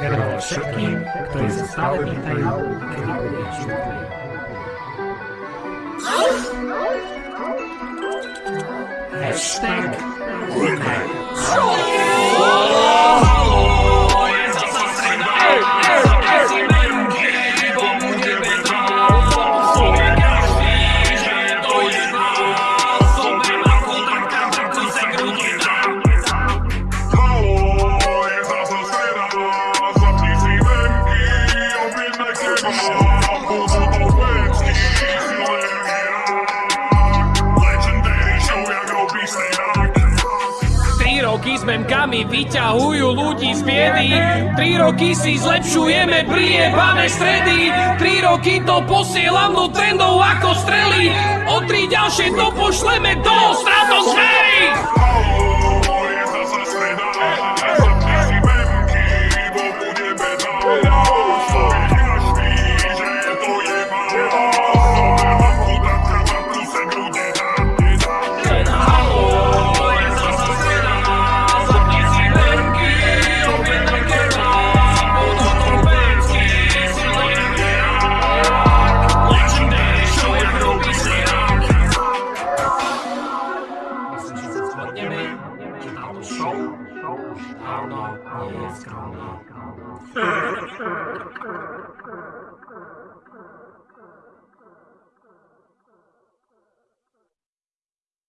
darował wszystkim, kto je zostały i tajał, kiedy byli Hashtag Ulmer. Roky s memkami vyťahujú ľudí z biedy. Tri roky si zlepšujeme priebané stredy. Tri roky to posielam do trendov ako strely. O tri ďalšie to pošleme do stratosféry How long is gonna